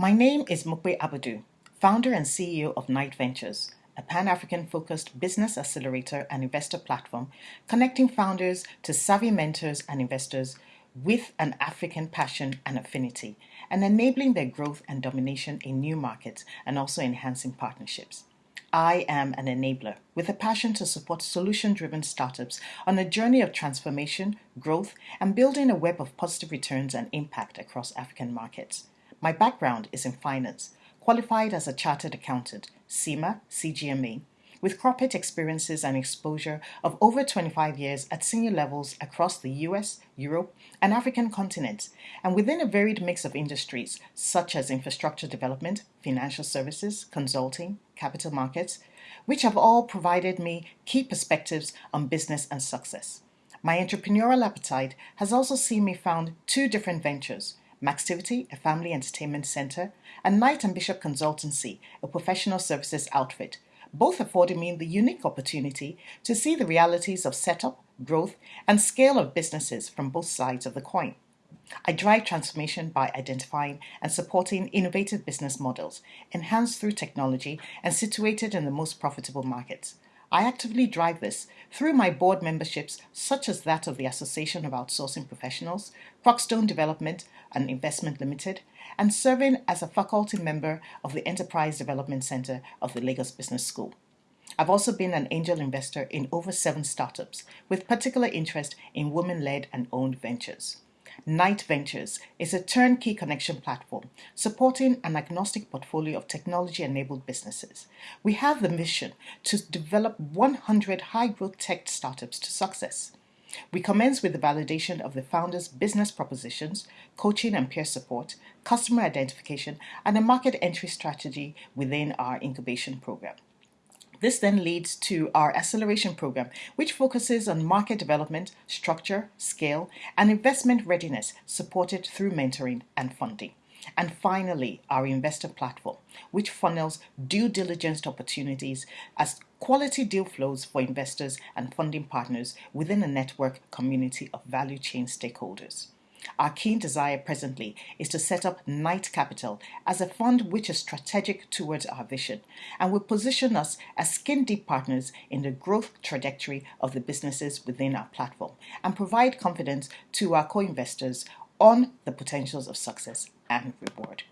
My name is Mukwe Abadu, founder and CEO of Knight Ventures, a Pan African focused business accelerator and investor platform connecting founders to savvy mentors and investors with an African passion and affinity, and enabling their growth and domination in new markets and also enhancing partnerships. I am an enabler with a passion to support solution driven startups on a journey of transformation, growth, and building a web of positive returns and impact across African markets. My background is in finance, qualified as a chartered accountant, CIMA, CGMA, with corporate experiences and exposure of over 25 years at senior levels across the US, Europe, and African continents, and within a varied mix of industries such as infrastructure development, financial services, consulting, capital markets, which have all provided me key perspectives on business and success. My entrepreneurial appetite has also seen me found two different ventures Maxtivity, a family entertainment center, and Knight and Bishop Consultancy, a professional services outfit, both affording me the unique opportunity to see the realities of setup, growth, and scale of businesses from both sides of the coin. I drive transformation by identifying and supporting innovative business models, enhanced through technology and situated in the most profitable markets. I actively drive this through my board memberships, such as that of the Association of Outsourcing Professionals, Crockstone Development and Investment Limited, and serving as a faculty member of the Enterprise Development Center of the Lagos Business School. I've also been an angel investor in over seven startups, with particular interest in women led and owned ventures. Knight Ventures is a turnkey connection platform supporting an agnostic portfolio of technology enabled businesses. We have the mission to develop 100 high growth tech startups to success. We commence with the validation of the founder's business propositions, coaching and peer support, customer identification, and a market entry strategy within our incubation program. This then leads to our acceleration program, which focuses on market development, structure, scale, and investment readiness supported through mentoring and funding. And finally, our investor platform, which funnels due diligence opportunities as quality deal flows for investors and funding partners within a network community of value chain stakeholders. Our keen desire presently is to set up Knight Capital as a fund which is strategic towards our vision and will position us as skin deep partners in the growth trajectory of the businesses within our platform and provide confidence to our co investors on the potentials of success and reward.